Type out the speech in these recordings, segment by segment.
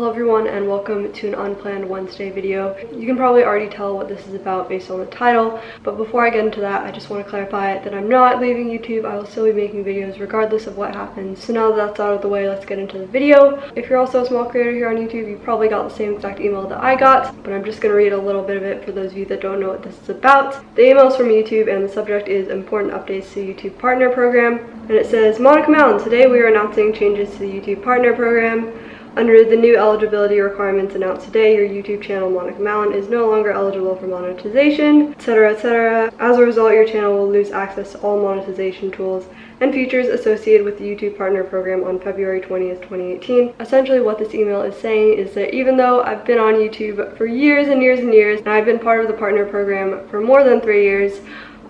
Hello everyone and welcome to an unplanned Wednesday video. You can probably already tell what this is about based on the title, but before I get into that, I just want to clarify that I'm not leaving YouTube. I will still be making videos regardless of what happens. So now that that's out of the way, let's get into the video. If you're also a small creator here on YouTube, you probably got the same exact email that I got, but I'm just going to read a little bit of it for those of you that don't know what this is about. The email is from YouTube and the subject is important updates to YouTube partner program. And it says, Monica Mallon, today we are announcing changes to the YouTube partner program. Under the new eligibility requirements announced today, your YouTube channel, Monica Mallon, is no longer eligible for monetization, etc, etc. As a result, your channel will lose access to all monetization tools and features associated with the YouTube Partner Program on February 20th, 2018. Essentially what this email is saying is that even though I've been on YouTube for years and years and years, and I've been part of the Partner Program for more than three years,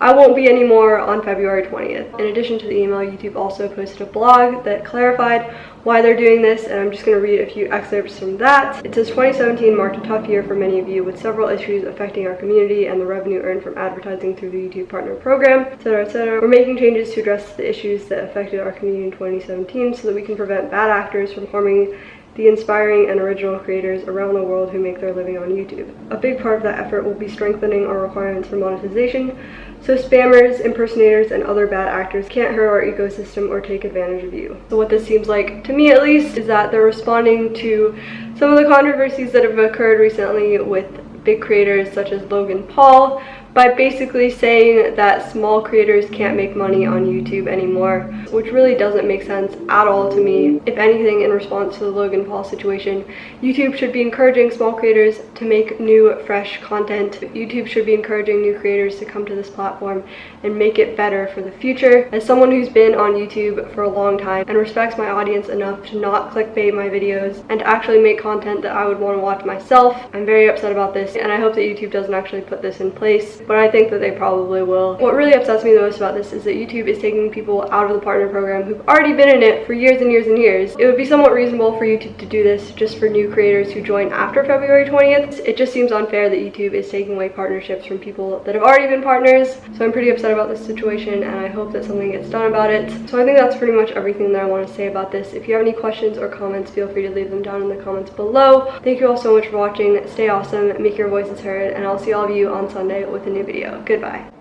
I won't be anymore on February 20th. In addition to the email, YouTube also posted a blog that clarified why they're doing this, and I'm just going to read a few excerpts from that. It says 2017 marked a tough year for many of you, with several issues affecting our community and the revenue earned from advertising through the YouTube Partner Program, etc., etc. We're making changes to address the issues that affected our community in 2017 so that we can prevent bad actors from harming the inspiring and original creators around the world who make their living on YouTube. A big part of that effort will be strengthening our requirements for monetization, so spammers, impersonators, and other bad actors can't hurt our ecosystem or take advantage of you. So what this seems like, to me at least, is that they're responding to some of the controversies that have occurred recently with big creators such as Logan Paul, by basically saying that small creators can't make money on YouTube anymore, which really doesn't make sense at all to me. If anything, in response to the Logan Paul situation, YouTube should be encouraging small creators to make new, fresh content. YouTube should be encouraging new creators to come to this platform and make it better for the future. As someone who's been on YouTube for a long time and respects my audience enough to not clickbait my videos and to actually make content that I would want to watch myself, I'm very upset about this and I hope that YouTube doesn't actually put this in place but I think that they probably will. What really upsets me the most about this is that YouTube is taking people out of the partner program who've already been in it for years and years and years. It would be somewhat reasonable for YouTube to do this just for new creators who join after February 20th. It just seems unfair that YouTube is taking away partnerships from people that have already been partners. So I'm pretty upset about this situation and I hope that something gets done about it. So I think that's pretty much everything that I want to say about this. If you have any questions or comments, feel free to leave them down in the comments below. Thank you all so much for watching. Stay awesome, make your voices heard, and I'll see all of you on Sunday with a new video. Goodbye.